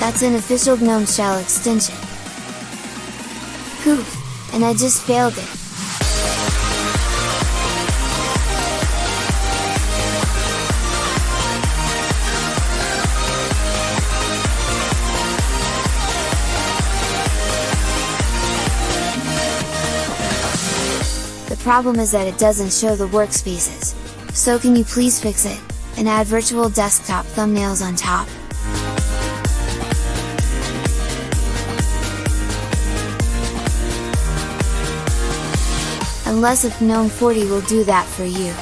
That's an official GNOME shell extension. Poof! And I just failed it! The problem is that it doesn't show the workspaces, so can you please fix it, and add virtual desktop thumbnails on top. Unless if GNOME 40 will do that for you.